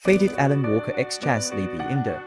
Faded Alan Walker Ex. Chaz. Libby Indo.